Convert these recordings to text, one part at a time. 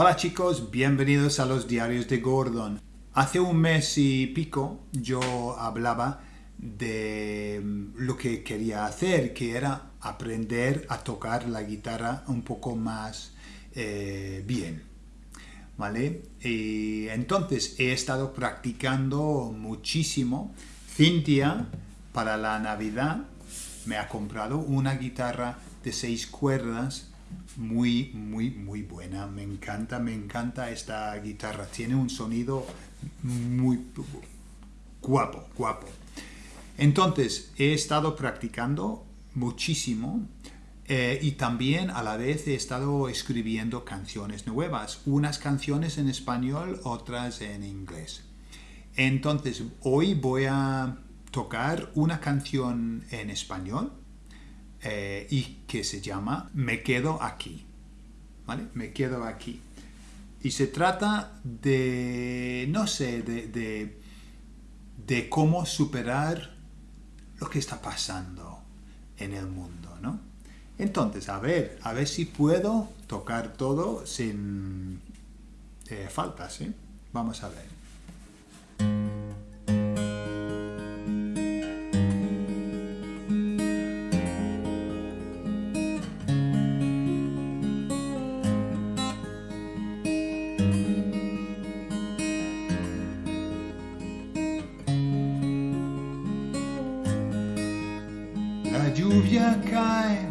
Hola chicos, bienvenidos a los diarios de Gordon. Hace un mes y pico yo hablaba de mm, lo que quería hacer, que era aprender a tocar la guitarra un poco más eh, bien. ¿Vale? Entonces he estado practicando muchísimo. Cintia, para la Navidad, me ha comprado una guitarra de seis cuerdas muy, muy, muy buena. Me encanta, me encanta esta guitarra. Tiene un sonido muy guapo, guapo. Entonces, he estado practicando muchísimo eh, y también a la vez he estado escribiendo canciones nuevas. Unas canciones en español, otras en inglés. Entonces, hoy voy a tocar una canción en español eh, y que se llama Me quedo aquí. ¿Vale? Me quedo aquí. Y se trata de, no sé, de, de, cómo superar lo que está pasando en el mundo, ¿no? Entonces, a ver, a ver si puedo tocar todo sin eh, faltas, ¿eh? Vamos a ver. Lluvia cae,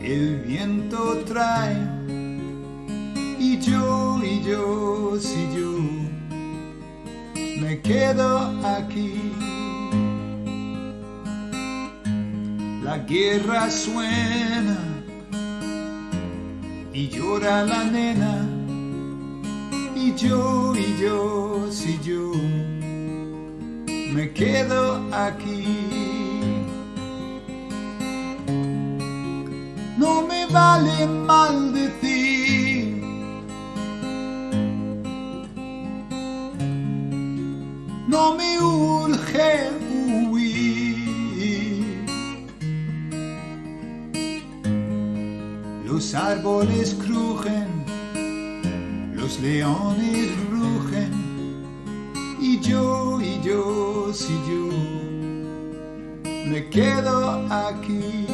el viento trae, y yo, y yo, si yo, me quedo aquí. La guerra suena, y llora la nena, y yo, y yo, si yo, me quedo aquí. No me vale maldecir. No me urge huir. Los árboles crujen, los leones rugen, y yo, y yo, si yo, me quedo aquí.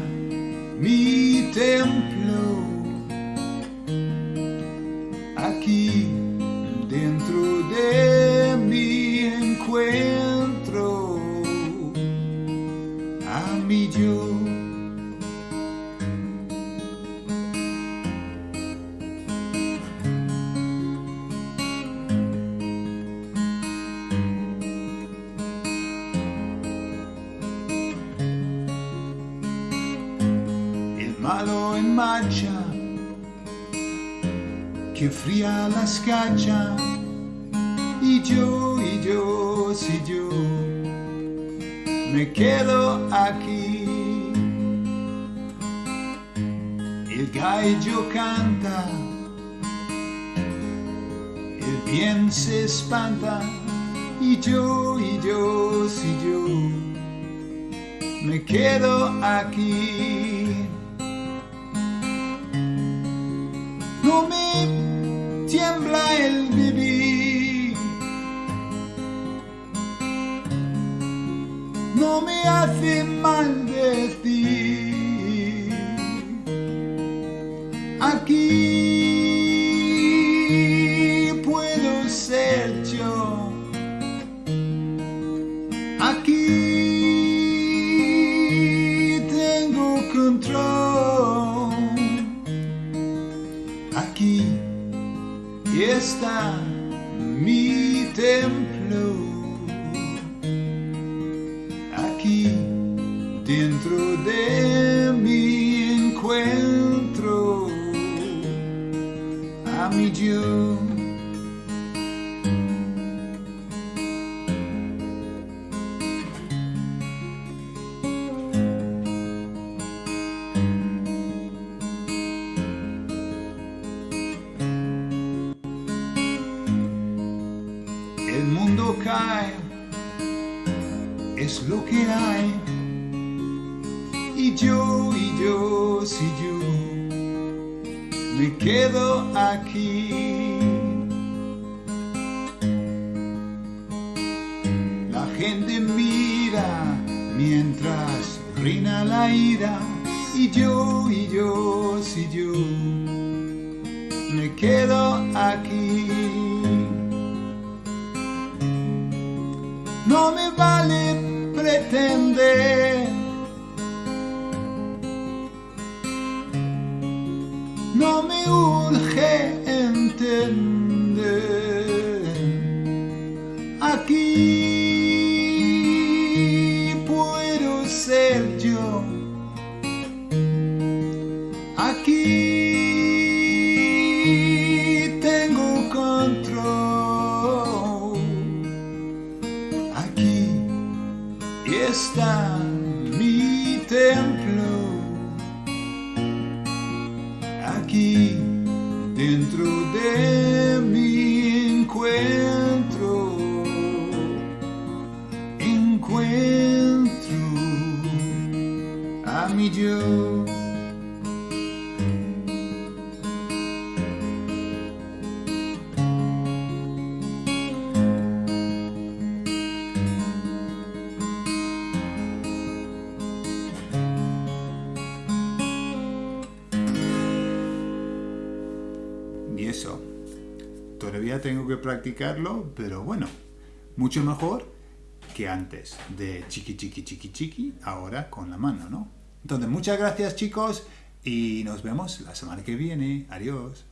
malo en marcha que fría la scaccia y yo, y yo, si yo me quedo aquí. El gallo canta el bien se espanta y yo, y yo, si yo me quedo aquí no me tiembla el vivir, no me hace y está mi templo aquí dentro de mi encuentro a mi Dios. Es lo que hay. Y yo, y yo, si yo me quedo aquí. La gente mira mientras reina la ira. Y yo, y yo, si yo me quedo aquí. No me vale pretender. No me urge entender. Aquí puedo ser yo. Aquí Aquí dentro de mi encuentro. Encuentro a mi yo. Todavía tengo que practicarlo, pero bueno, mucho mejor que antes de chiqui chiqui chiqui chiqui, ahora con la mano, ¿no? Entonces, muchas gracias chicos y nos vemos la semana que viene. Adiós.